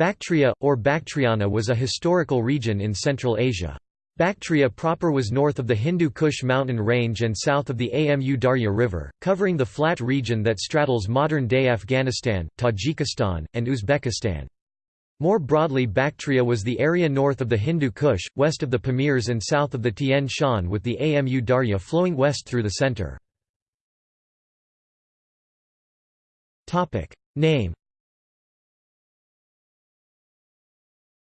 Bactria, or Bactriana was a historical region in Central Asia. Bactria proper was north of the Hindu Kush mountain range and south of the Amu Darya River, covering the flat region that straddles modern-day Afghanistan, Tajikistan, and Uzbekistan. More broadly Bactria was the area north of the Hindu Kush, west of the Pamirs and south of the Tian Shan with the Amu Darya flowing west through the center. Name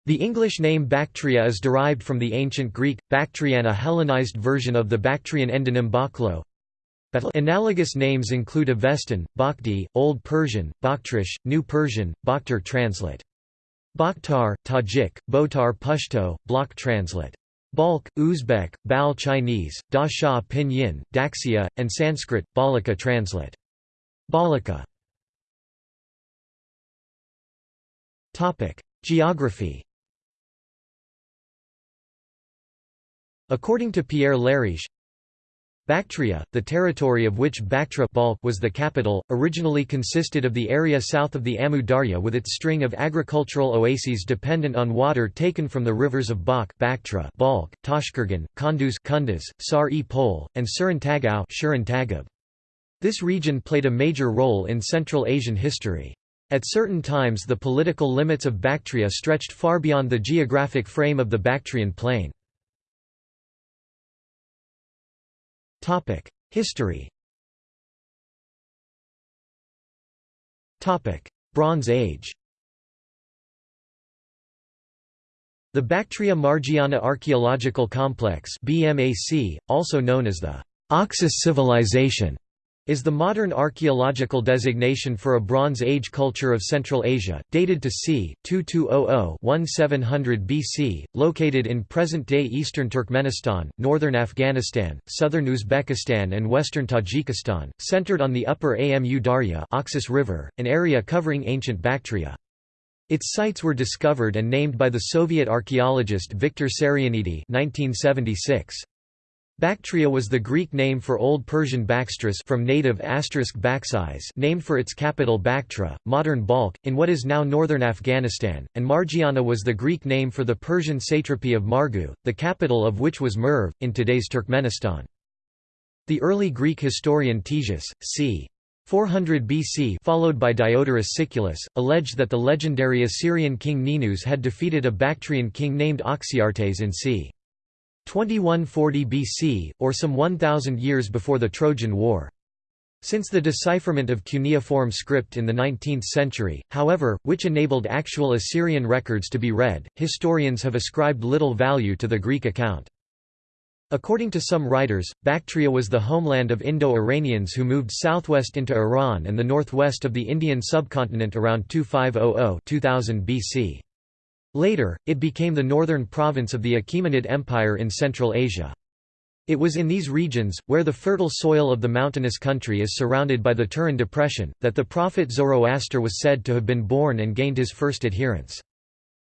The English name Bactria is derived from the ancient Greek, Bactrian a Hellenized version of the Bactrian endonym Baklo. Analogous names include Avestan, Bakhti, Old Persian, Bakhtrish, New Persian, Bakhtar translate. Bakhtar, Tajik, Botar Pashto, block translate. Balk, Uzbek, Bal Chinese, Da Sha Pinyin, Daxia, and Sanskrit, Balika translate. Balika Geography According to Pierre Leriche, Bactria, the territory of which Bactra was the capital, originally consisted of the area south of the Amu Darya with its string of agricultural oases dependent on water taken from the rivers of Bak Bactra Balkh, Tashkurgan, Kunduz Kunduz, Sar-e-Pol, and Surintagau This region played a major role in Central Asian history. At certain times the political limits of Bactria stretched far beyond the geographic frame of the Bactrian plain. History. Bronze Age. The Bactria Margiana Archaeological Complex BMAC, also known as the Oxus Civilization, is the modern archaeological designation for a Bronze Age culture of Central Asia, dated to c. 2200–1700 BC, located in present-day eastern Turkmenistan, northern Afghanistan, southern Uzbekistan and western Tajikistan, centered on the upper Amu Darya Oxus River, an area covering ancient Bactria. Its sites were discovered and named by the Soviet archaeologist Viktor Sarianidi 1976. Bactria was the Greek name for Old Persian Baxtris from native asterisk Baxis named for its capital Bactra, modern Balkh, in what is now northern Afghanistan, and Margiana was the Greek name for the Persian satrapy of Margu, the capital of which was Merv, in today's Turkmenistan. The early Greek historian Ctesias, c. 400 BC followed by Diodorus Siculus, alleged that the legendary Assyrian king Ninus had defeated a Bactrian king named Oxyartes in c. 2140 BC, or some 1,000 years before the Trojan War. Since the decipherment of cuneiform script in the 19th century, however, which enabled actual Assyrian records to be read, historians have ascribed little value to the Greek account. According to some writers, Bactria was the homeland of Indo-Iranians who moved southwest into Iran and the northwest of the Indian subcontinent around 2500–2000 BC. Later, it became the northern province of the Achaemenid Empire in Central Asia. It was in these regions, where the fertile soil of the mountainous country is surrounded by the Turan Depression, that the prophet Zoroaster was said to have been born and gained his first adherents.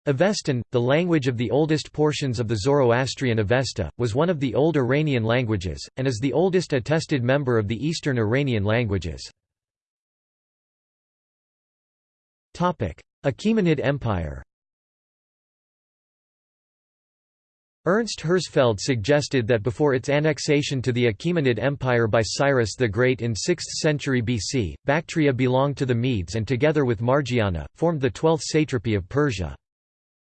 Avestan, the language of the oldest portions of the Zoroastrian Avesta, was one of the Old Iranian languages, and is the oldest attested member of the Eastern Iranian languages. Achaemenid Empire Ernst Herzfeld suggested that before its annexation to the Achaemenid Empire by Cyrus the Great in 6th century BC, Bactria belonged to the Medes and together with Margiana, formed the 12th satrapy of Persia.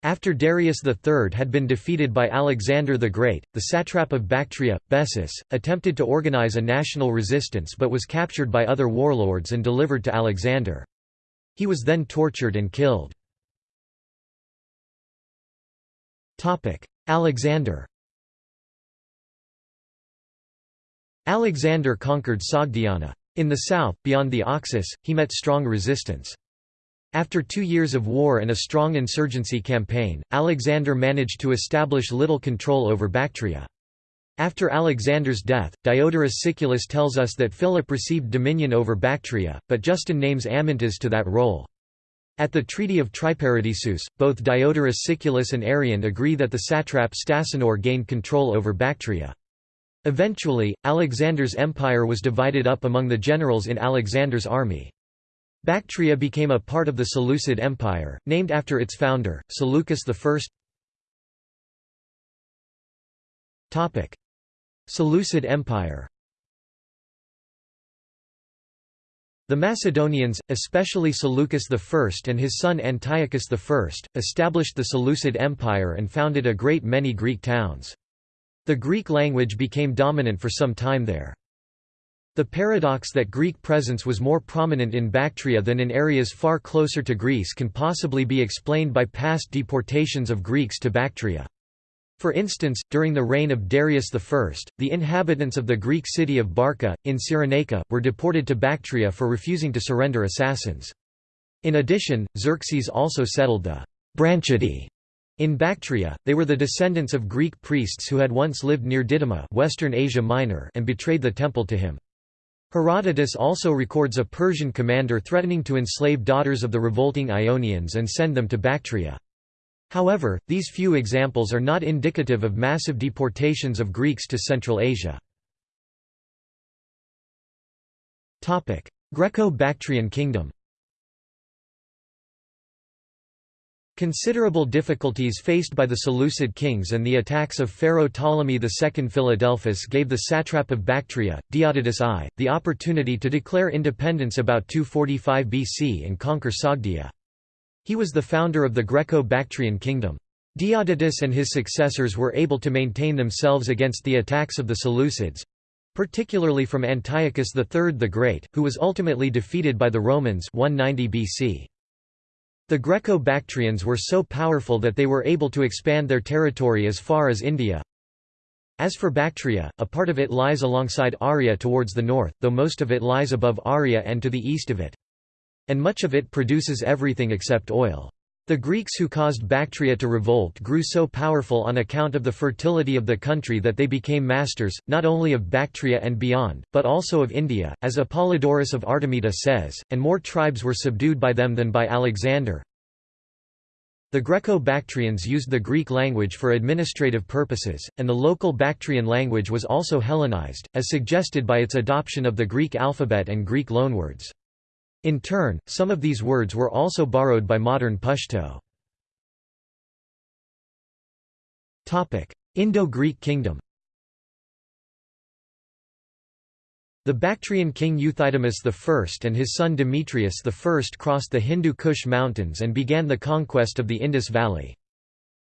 After Darius III had been defeated by Alexander the Great, the satrap of Bactria, Bessus, attempted to organize a national resistance but was captured by other warlords and delivered to Alexander. He was then tortured and killed. Alexander Alexander conquered Sogdiana. In the south, beyond the Oxus, he met strong resistance. After two years of war and a strong insurgency campaign, Alexander managed to establish little control over Bactria. After Alexander's death, Diodorus Siculus tells us that Philip received dominion over Bactria, but Justin names Amyntas to that role. At the Treaty of Triparadisus, both Diodorus Siculus and Arrian agree that the satrap Stasanor gained control over Bactria. Eventually, Alexander's empire was divided up among the generals in Alexander's army. Bactria became a part of the Seleucid Empire, named after its founder, Seleucus I. Seleucid Empire The Macedonians, especially Seleucus I and his son Antiochus I, established the Seleucid Empire and founded a great many Greek towns. The Greek language became dominant for some time there. The paradox that Greek presence was more prominent in Bactria than in areas far closer to Greece can possibly be explained by past deportations of Greeks to Bactria. For instance, during the reign of Darius I, the inhabitants of the Greek city of Barca, in Cyrenaica, were deported to Bactria for refusing to surrender assassins. In addition, Xerxes also settled the Branchidae in Bactria. They were the descendants of Greek priests who had once lived near Didyma Western Asia Minor and betrayed the temple to him. Herodotus also records a Persian commander threatening to enslave daughters of the revolting Ionians and send them to Bactria. However, these few examples are not indicative of massive deportations of Greeks to Central Asia. Greco-Bactrian kingdom Considerable difficulties faced by the Seleucid kings and the attacks of Pharaoh Ptolemy II Philadelphus gave the satrap of Bactria, Diodotus I, the opportunity to declare independence about 245 BC and conquer Sogdia. He was the founder of the Greco-Bactrian kingdom. Diodotus and his successors were able to maintain themselves against the attacks of the Seleucids—particularly from Antiochus III the Great, who was ultimately defeated by the Romans 190 BC. The Greco-Bactrians were so powerful that they were able to expand their territory as far as India. As for Bactria, a part of it lies alongside Arya towards the north, though most of it lies above Arya and to the east of it. And much of it produces everything except oil. The Greeks who caused Bactria to revolt grew so powerful on account of the fertility of the country that they became masters, not only of Bactria and beyond, but also of India, as Apollodorus of Artemita says, and more tribes were subdued by them than by Alexander. The Greco-Bactrians used the Greek language for administrative purposes, and the local Bactrian language was also Hellenized, as suggested by its adoption of the Greek alphabet and Greek loanwords. In turn, some of these words were also borrowed by modern Pashto. Indo-Greek kingdom The Bactrian king Euthydemus I and his son Demetrius I crossed the Hindu Kush mountains and began the conquest of the Indus Valley.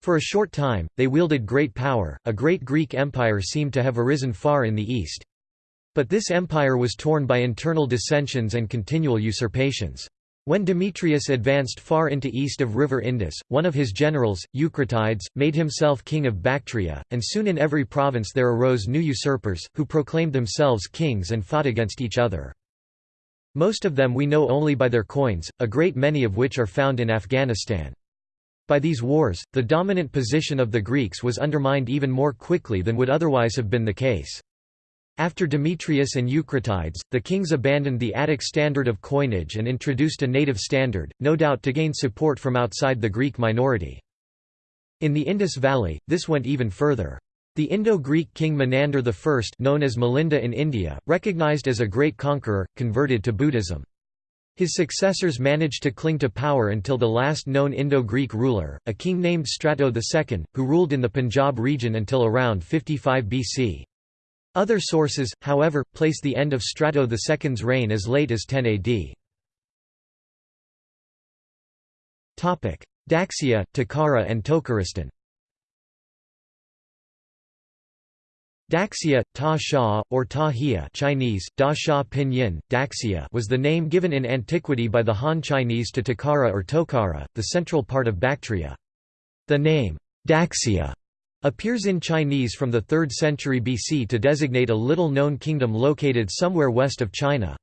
For a short time, they wielded great power, a great Greek empire seemed to have arisen far in the east. But this empire was torn by internal dissensions and continual usurpations. When Demetrius advanced far into east of river Indus, one of his generals, Eucratides, made himself king of Bactria, and soon in every province there arose new usurpers, who proclaimed themselves kings and fought against each other. Most of them we know only by their coins, a great many of which are found in Afghanistan. By these wars, the dominant position of the Greeks was undermined even more quickly than would otherwise have been the case. After Demetrius and Eucratides, the kings abandoned the Attic standard of coinage and introduced a native standard, no doubt to gain support from outside the Greek minority. In the Indus Valley, this went even further. The Indo-Greek king Menander I known as Milinda in India, recognized as a great conqueror, converted to Buddhism. His successors managed to cling to power until the last known Indo-Greek ruler, a king named Strato II, who ruled in the Punjab region until around 55 BC. Other sources, however, place the end of Strato II's reign as late as 10 AD. Daxia, Takara and Tokharistan Daxia, Ta Sha, or Ta Hia Chinese, Da Sha Pinyin, Daxia was the name given in antiquity by the Han Chinese to Takara or Tokara, the central part of Bactria. The name, Daxia, appears in Chinese from the 3rd century BC to designate a little-known kingdom located somewhere west of China.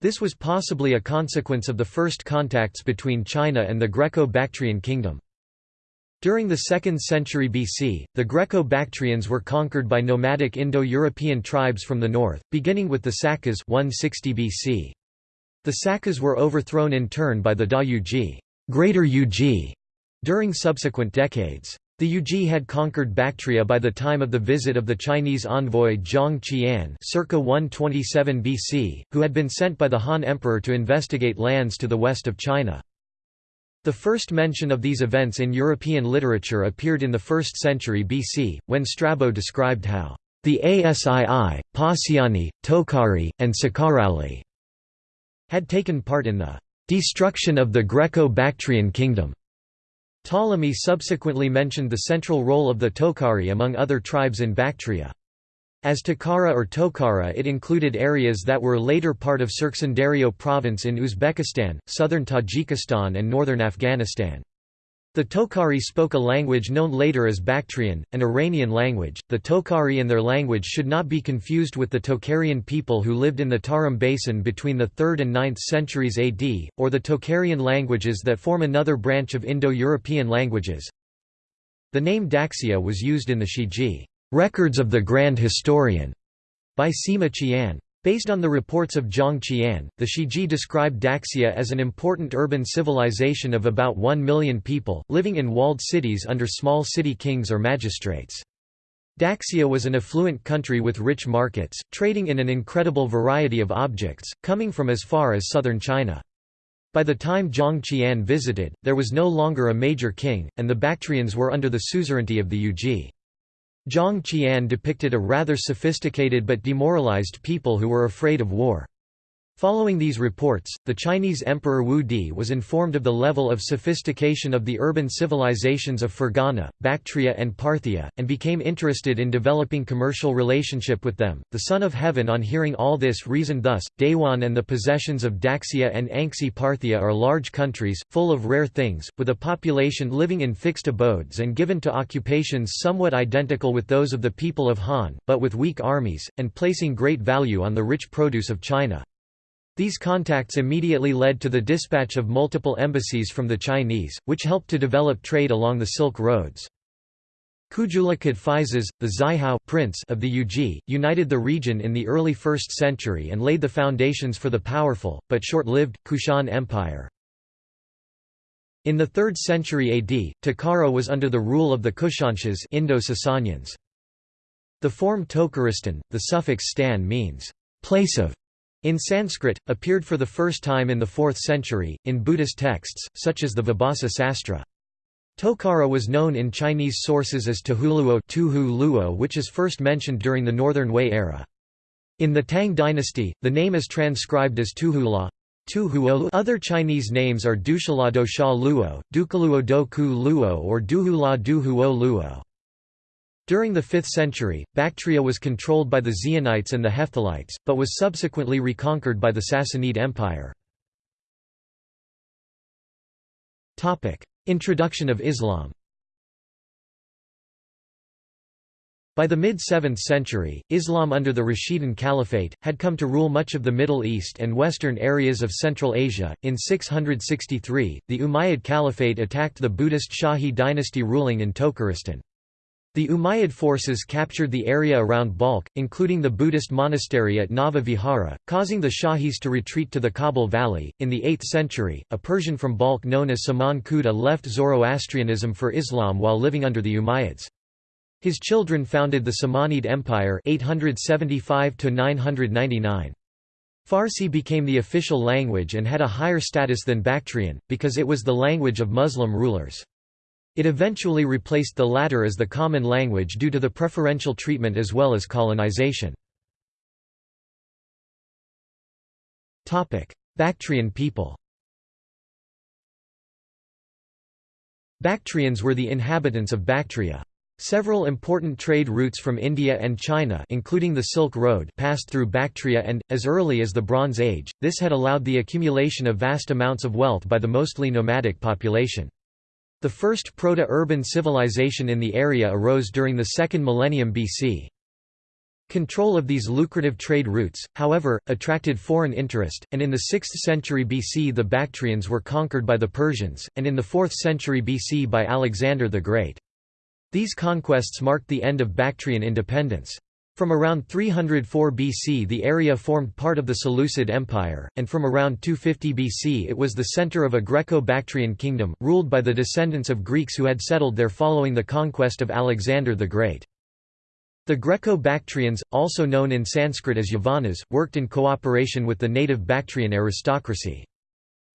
This was possibly a consequence of the first contacts between China and the Greco-Bactrian kingdom. During the 2nd century BC, the Greco-Bactrians were conquered by nomadic Indo-European tribes from the north, beginning with the Sakas 160 BC. The Sakas were overthrown in turn by the Da Yuezhi, Greater during subsequent decades. The Yuezhi had conquered Bactria by the time of the visit of the Chinese envoy Zhang Qian circa 127 BC, who had been sent by the Han Emperor to investigate lands to the west of China. The first mention of these events in European literature appeared in the 1st century BC, when Strabo described how the Asii, Passiani, Tokhari, and Sakarali had taken part in the destruction of the Greco-Bactrian kingdom. Ptolemy subsequently mentioned the central role of the Tokhari among other tribes in Bactria. As Tokhara or Tokara it included areas that were later part of Surkhandaryo province in Uzbekistan, southern Tajikistan and northern Afghanistan. The Tokhari spoke a language known later as Bactrian, an Iranian language. The Tokhari and their language should not be confused with the Tokharian people who lived in the Tarim basin between the 3rd and 9th centuries AD, or the Tokharian languages that form another branch of Indo-European languages. The name Daxia was used in the Shiji, Records of the Grand Historian, by Sima Qian. Based on the reports of Zhang Qian, the Shiji described Daxia as an important urban civilization of about 1 million people, living in walled cities under small city kings or magistrates. Daxia was an affluent country with rich markets, trading in an incredible variety of objects, coming from as far as southern China. By the time Zhang Qian visited, there was no longer a major king, and the Bactrians were under the suzerainty of the Yuezhi. Zhang Qian depicted a rather sophisticated but demoralized people who were afraid of war. Following these reports, the Chinese Emperor Wu Di was informed of the level of sophistication of the urban civilizations of Fergana, Bactria, and Parthia, and became interested in developing commercial relationship with them. The Son of Heaven, on hearing all this, reasoned thus Dayuan and the possessions of Daxia and Anxi Parthia are large countries, full of rare things, with a population living in fixed abodes and given to occupations somewhat identical with those of the people of Han, but with weak armies, and placing great value on the rich produce of China. These contacts immediately led to the dispatch of multiple embassies from the Chinese, which helped to develop trade along the Silk Roads. Kujula Kadphises, the Xiahou prince of the Yuezhi, united the region in the early 1st century and laid the foundations for the powerful, but short-lived, Kushan Empire. In the 3rd century AD, Takara was under the rule of the Kushanshahs Indo-Sasanians. The form Tokharistan, the suffix stan means, place of, in Sanskrit, appeared for the first time in the 4th century, in Buddhist texts, such as the Vibhasa Sastra. Tokara was known in Chinese sources as Tuhuluo which is first mentioned during the Northern Wei era. In the Tang dynasty, the name is transcribed as Tuhula. Other Chinese names are Dushalado Sha Luo, Dukaluo Do Ku Luo or Duhula Duhuo Luo. During the 5th century, Bactria was controlled by the Xionites and the Hephthalites, but was subsequently reconquered by the Sassanid Empire. Introduction of Islam By the mid-7th century, Islam under the Rashidun Caliphate, had come to rule much of the Middle East and western areas of Central Asia. In 663, the Umayyad Caliphate attacked the Buddhist Shahi dynasty ruling in Tokharistan. The Umayyad forces captured the area around Balkh, including the Buddhist monastery at Nava Vihara, causing the Shahis to retreat to the Kabul Valley. In the 8th century, a Persian from Balkh known as Saman Khuda left Zoroastrianism for Islam while living under the Umayyads. His children founded the Samanid Empire 875 999. Farsi became the official language and had a higher status than Bactrian, because it was the language of Muslim rulers. It eventually replaced the latter as the common language due to the preferential treatment as well as colonization. Bactrian people Bactrians were the inhabitants of Bactria. Several important trade routes from India and China including the Silk Road passed through Bactria and, as early as the Bronze Age, this had allowed the accumulation of vast amounts of wealth by the mostly nomadic population. The first proto-urban civilization in the area arose during the second millennium BC. Control of these lucrative trade routes, however, attracted foreign interest, and in the 6th century BC the Bactrians were conquered by the Persians, and in the 4th century BC by Alexander the Great. These conquests marked the end of Bactrian independence. From around 304 BC the area formed part of the Seleucid Empire, and from around 250 BC it was the center of a Greco-Bactrian kingdom, ruled by the descendants of Greeks who had settled there following the conquest of Alexander the Great. The Greco-Bactrians, also known in Sanskrit as Yavanas, worked in cooperation with the native Bactrian aristocracy.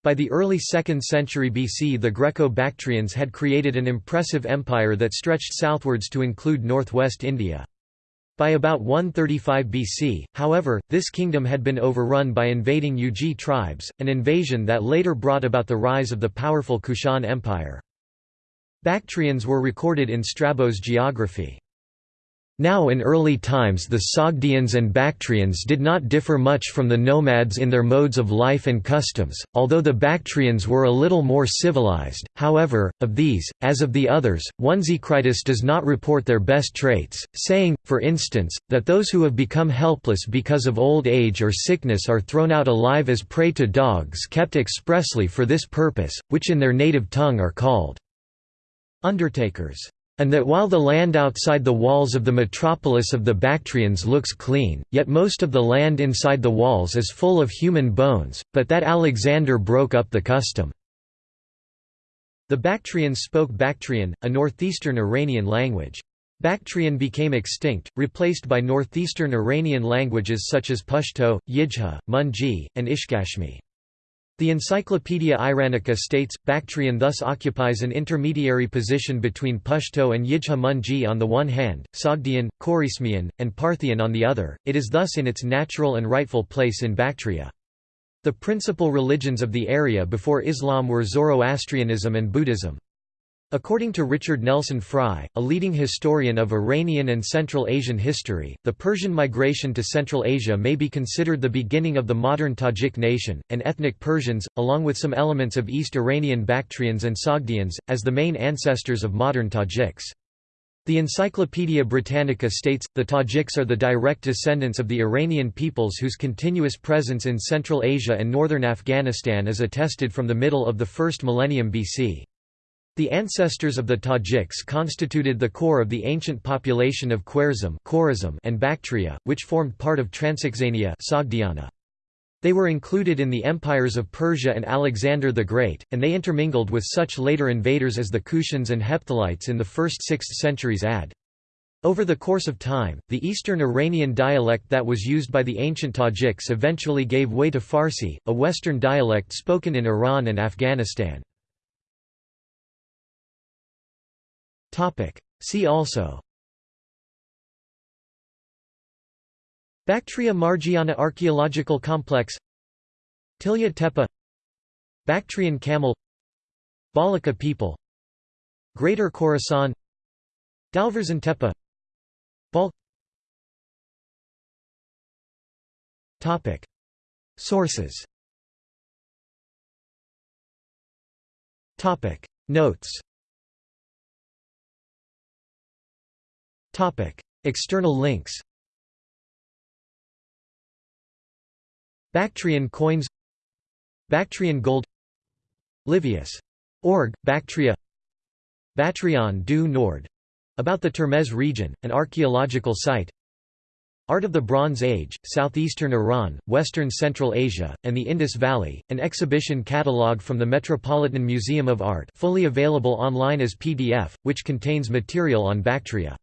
By the early 2nd century BC the Greco-Bactrians had created an impressive empire that stretched southwards to include northwest India. By about 135 BC, however, this kingdom had been overrun by invading Yuezhi tribes, an invasion that later brought about the rise of the powerful Kushan Empire. Bactrians were recorded in Strabo's geography. Now in early times the Sogdians and Bactrians did not differ much from the nomads in their modes of life and customs, although the Bactrians were a little more civilized, however, of these, as of the others, Onesicritus does not report their best traits, saying, for instance, that those who have become helpless because of old age or sickness are thrown out alive as prey to dogs kept expressly for this purpose, which in their native tongue are called undertakers and that while the land outside the walls of the metropolis of the Bactrians looks clean, yet most of the land inside the walls is full of human bones, but that Alexander broke up the custom. The Bactrians spoke Bactrian, a northeastern Iranian language. Bactrian became extinct, replaced by northeastern Iranian languages such as Pashto, Yidgha, Munji, and Ishkashimi. The Encyclopaedia Iranica states, Bactrian thus occupies an intermediary position between Pashto and Munji on the one hand, Sogdian, Khorasmian, and Parthian on the other, it is thus in its natural and rightful place in Bactria. The principal religions of the area before Islam were Zoroastrianism and Buddhism. According to Richard Nelson Frye, a leading historian of Iranian and Central Asian history, the Persian migration to Central Asia may be considered the beginning of the modern Tajik nation, and ethnic Persians, along with some elements of East Iranian Bactrians and Sogdians, as the main ancestors of modern Tajiks. The Encyclopaedia Britannica states, the Tajiks are the direct descendants of the Iranian peoples whose continuous presence in Central Asia and northern Afghanistan is attested from the middle of the first millennium BC. The ancestors of the Tajiks constituted the core of the ancient population of Khwarezm and Bactria, which formed part of Transoxania They were included in the empires of Persia and Alexander the Great, and they intermingled with such later invaders as the Kushans and Hephthalites in the 1st–6th centuries AD. Over the course of time, the Eastern Iranian dialect that was used by the ancient Tajiks eventually gave way to Farsi, a Western dialect spoken in Iran and Afghanistan. See also. Bactria Margiana Archaeological Complex. Tilya Tepe. Bactrian camel. Balaka people. Greater Khorasan. Dalverzin Tepe. Bal. Sources. Topic. Notes External links Bactrian coins Bactrian gold Livius. Org, Bactria Batrion du Nord — about the Termez region, an archaeological site Art of the Bronze Age, Southeastern Iran, Western Central Asia, and the Indus Valley, an exhibition catalogue from the Metropolitan Museum of Art fully available online as PDF, which contains material on Bactria